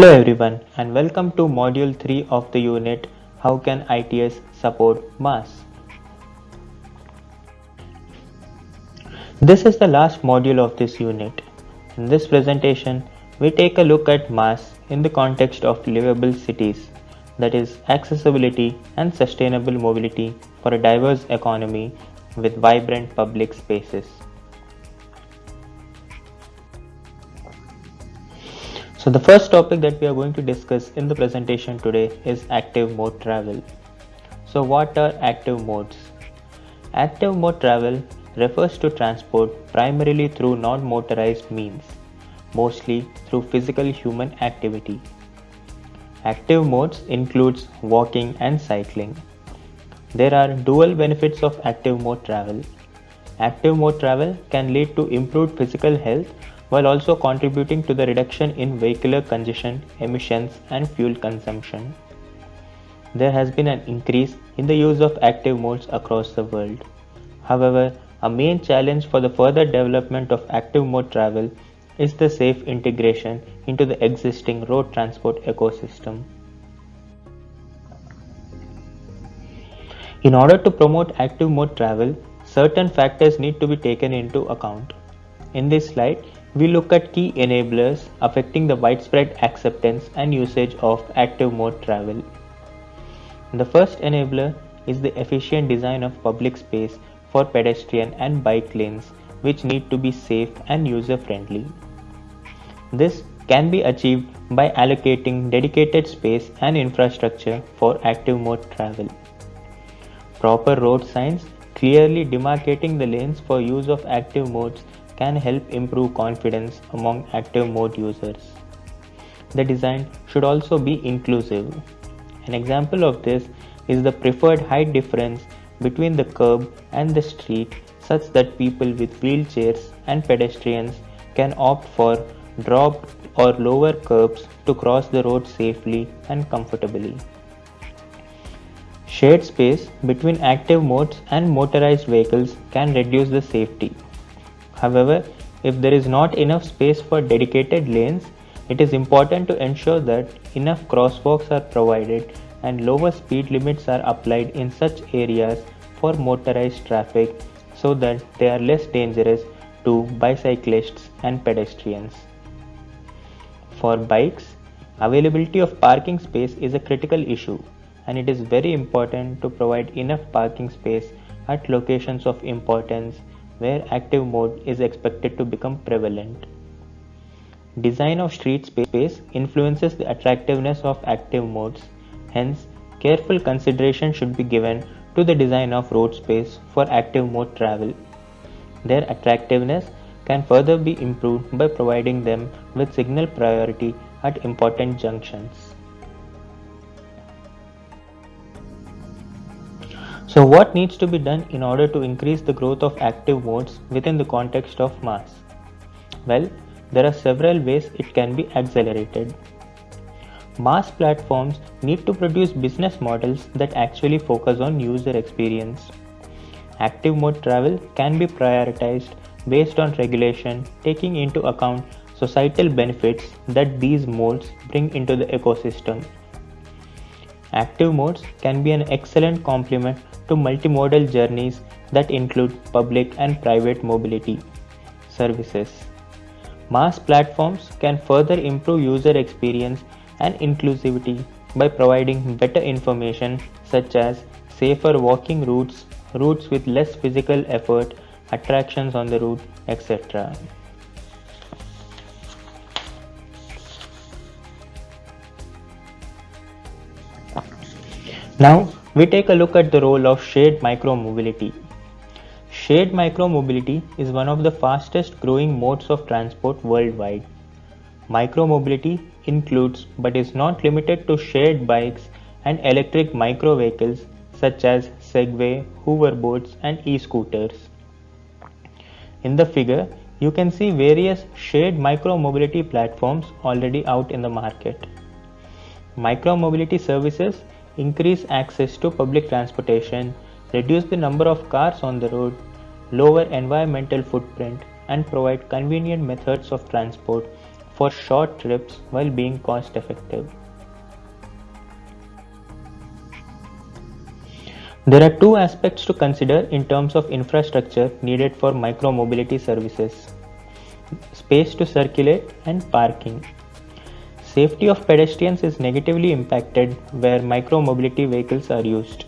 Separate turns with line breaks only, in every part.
Hello everyone and welcome to module 3 of the unit How can ITS support MaaS? This is the last module of this unit. In this presentation, we take a look at MaaS in the context of livable cities, that is accessibility and sustainable mobility for a diverse economy with vibrant public spaces. So the first topic that we are going to discuss in the presentation today is active mode travel. So what are active modes? Active mode travel refers to transport primarily through non-motorized means, mostly through physical human activity. Active modes includes walking and cycling. There are dual benefits of active mode travel. Active mode travel can lead to improved physical health while also contributing to the reduction in vehicular congestion, emissions and fuel consumption. There has been an increase in the use of active modes across the world. However, a main challenge for the further development of active mode travel is the safe integration into the existing road transport ecosystem. In order to promote active mode travel, certain factors need to be taken into account. In this slide, we look at key enablers affecting the widespread acceptance and usage of active mode travel. The first enabler is the efficient design of public space for pedestrian and bike lanes which need to be safe and user friendly. This can be achieved by allocating dedicated space and infrastructure for active mode travel. Proper road signs clearly demarcating the lanes for use of active modes can help improve confidence among active mode users. The design should also be inclusive. An example of this is the preferred height difference between the curb and the street such that people with wheelchairs and pedestrians can opt for dropped or lower curbs to cross the road safely and comfortably. Shared space between active modes and motorized vehicles can reduce the safety. However, if there is not enough space for dedicated lanes, it is important to ensure that enough crosswalks are provided and lower speed limits are applied in such areas for motorized traffic so that they are less dangerous to bicyclists and pedestrians. For bikes, availability of parking space is a critical issue and it is very important to provide enough parking space at locations of importance where active mode is expected to become prevalent. Design of street space influences the attractiveness of active modes, hence careful consideration should be given to the design of road space for active mode travel. Their attractiveness can further be improved by providing them with signal priority at important junctions. So what needs to be done in order to increase the growth of active modes within the context of MaaS? Well, there are several ways it can be accelerated. MaaS platforms need to produce business models that actually focus on user experience. Active mode travel can be prioritized based on regulation taking into account societal benefits that these modes bring into the ecosystem. Active modes can be an excellent complement to multimodal journeys that include public and private mobility services. MaaS platforms can further improve user experience and inclusivity by providing better information such as safer walking routes, routes with less physical effort, attractions on the route, etc. Now we take a look at the role of shared micromobility. Shared micromobility is one of the fastest growing modes of transport worldwide. Micromobility includes but is not limited to shared bikes and electric micro vehicles such as Segway, hoverboards and e-scooters. In the figure, you can see various shared micromobility platforms already out in the market. Micromobility services increase access to public transportation, reduce the number of cars on the road, lower environmental footprint, and provide convenient methods of transport for short trips while being cost effective. There are two aspects to consider in terms of infrastructure needed for micromobility services space to circulate and parking. Safety of pedestrians is negatively impacted where micromobility vehicles are used.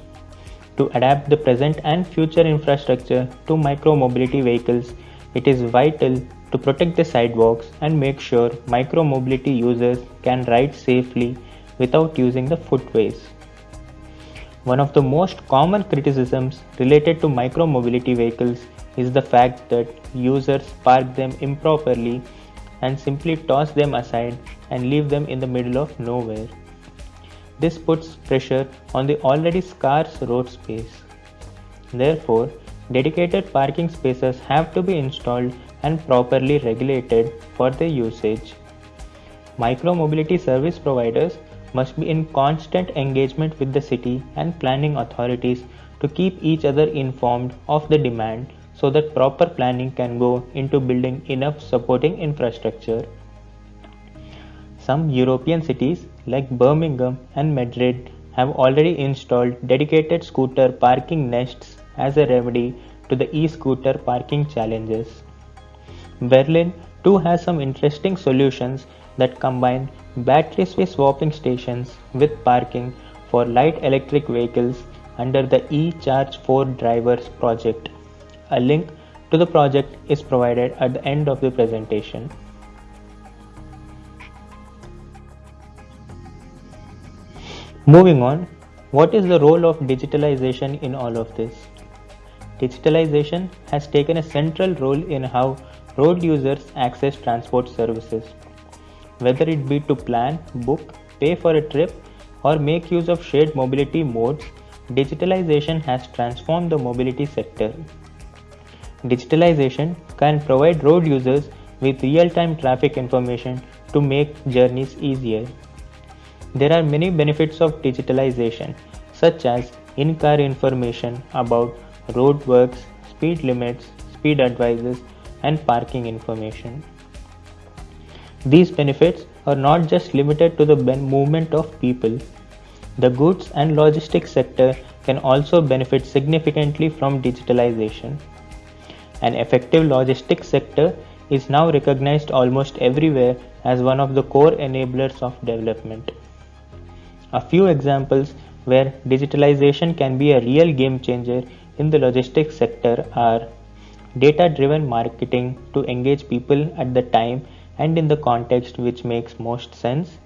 To adapt the present and future infrastructure to micromobility vehicles, it is vital to protect the sidewalks and make sure micromobility users can ride safely without using the footways. One of the most common criticisms related to micromobility vehicles is the fact that users park them improperly and simply toss them aside and leave them in the middle of nowhere. This puts pressure on the already scarce road space. Therefore, dedicated parking spaces have to be installed and properly regulated for their usage. Micromobility service providers must be in constant engagement with the city and planning authorities to keep each other informed of the demand so that proper planning can go into building enough supporting infrastructure. Some European cities like Birmingham and Madrid have already installed dedicated scooter parking nests as a remedy to the e-scooter parking challenges. Berlin too has some interesting solutions that combine battery swapping stations with parking for light electric vehicles under the eCharge4Drivers project. A link to the project is provided at the end of the presentation. Moving on, what is the role of digitalization in all of this? Digitalization has taken a central role in how road users access transport services whether it be to plan, book, pay for a trip, or make use of shared mobility modes, digitalization has transformed the mobility sector. Digitalization can provide road users with real-time traffic information to make journeys easier. There are many benefits of digitalization, such as in-car information about roadworks, speed limits, speed advices, and parking information. These benefits are not just limited to the movement of people. The goods and logistics sector can also benefit significantly from digitalization. An effective logistics sector is now recognized almost everywhere as one of the core enablers of development. A few examples where digitalization can be a real game changer in the logistics sector are data driven marketing to engage people at the time and in the context which makes most sense,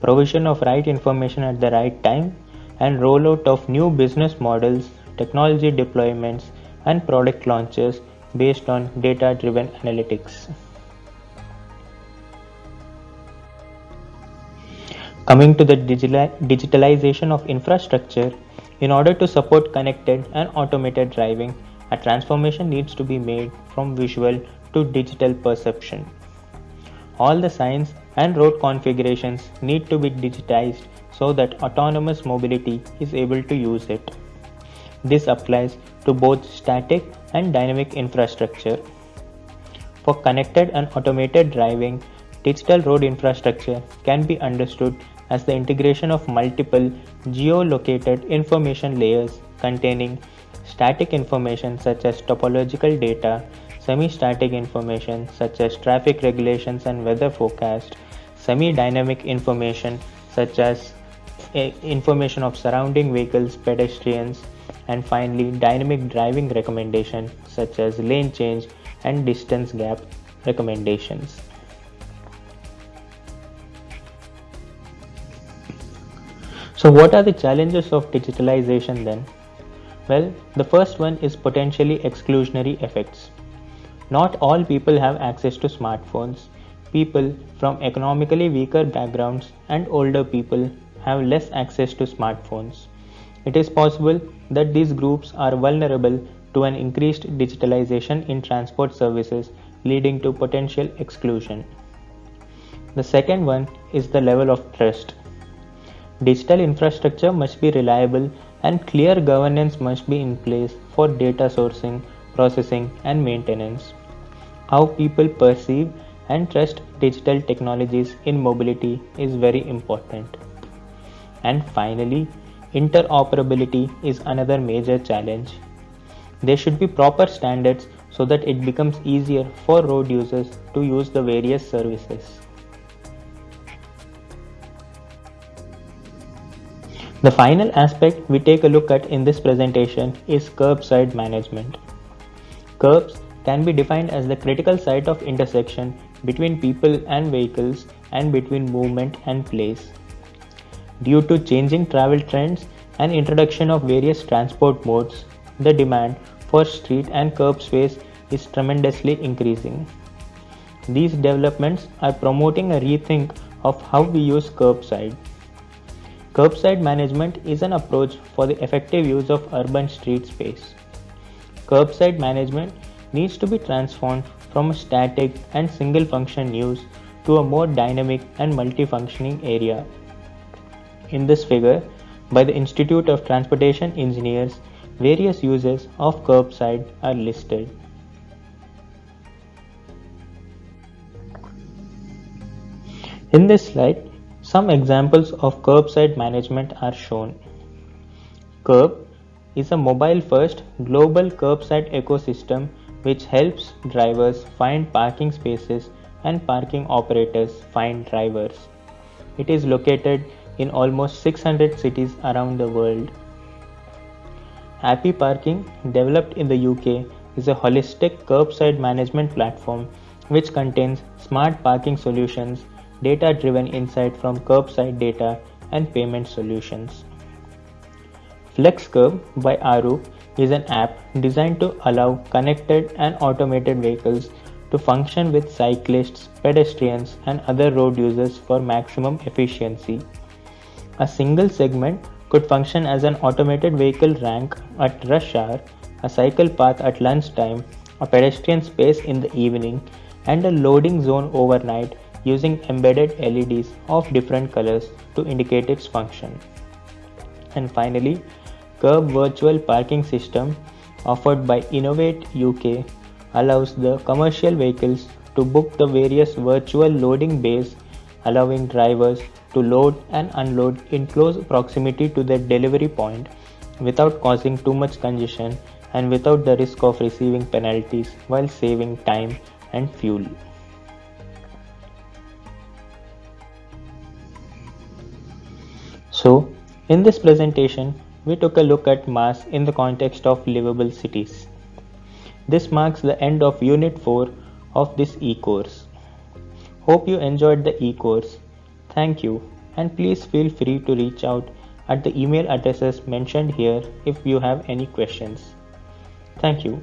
provision of right information at the right time, and rollout of new business models, technology deployments, and product launches based on data driven analytics. Coming to the digitalization of infrastructure, in order to support connected and automated driving, a transformation needs to be made from visual to digital perception. All the signs and road configurations need to be digitized so that autonomous mobility is able to use it. This applies to both static and dynamic infrastructure. For connected and automated driving, digital road infrastructure can be understood as the integration of multiple geolocated information layers containing static information such as topological data, semi-static information such as traffic regulations and weather forecast, semi-dynamic information such as eh, information of surrounding vehicles, pedestrians, and finally dynamic driving recommendation such as lane change and distance gap recommendations. So what are the challenges of digitalization then? Well, the first one is potentially exclusionary effects. Not all people have access to smartphones. People from economically weaker backgrounds and older people have less access to smartphones. It is possible that these groups are vulnerable to an increased digitalization in transport services, leading to potential exclusion. The second one is the level of trust. Digital infrastructure must be reliable and clear governance must be in place for data sourcing, processing, and maintenance how people perceive and trust digital technologies in mobility is very important. And finally, interoperability is another major challenge. There should be proper standards so that it becomes easier for road users to use the various services. The final aspect we take a look at in this presentation is curbside management. Curbs can be defined as the critical site of intersection between people and vehicles and between movement and place. Due to changing travel trends and introduction of various transport modes, the demand for street and curb space is tremendously increasing. These developments are promoting a rethink of how we use curbside. Curbside management is an approach for the effective use of urban street space. Curbside management needs to be transformed from a static and single function use to a more dynamic and multifunctioning area. In this figure, by the Institute of Transportation Engineers, various uses of curbside are listed. In this slide, some examples of curbside management are shown. Curb is a mobile first global curbside ecosystem which helps drivers find parking spaces and parking operators find drivers. It is located in almost 600 cities around the world. AppyParking, developed in the UK, is a holistic curbside management platform which contains smart parking solutions data driven insight from curbside data and payment solutions. FlexCurb by Arup is an app designed to allow connected and automated vehicles to function with cyclists, pedestrians, and other road users for maximum efficiency. A single segment could function as an automated vehicle rank at rush hour, a cycle path at lunchtime, a pedestrian space in the evening, and a loading zone overnight using embedded LEDs of different colors to indicate its function. And finally, Curb Virtual Parking System offered by Innovate UK allows the commercial vehicles to book the various virtual loading bays allowing drivers to load and unload in close proximity to their delivery point without causing too much congestion and without the risk of receiving penalties while saving time and fuel. So, in this presentation, we took a look at MaaS in the context of livable cities. This marks the end of Unit 4 of this e-course. Hope you enjoyed the e-course. Thank you and please feel free to reach out at the email addresses mentioned here if you have any questions. Thank you.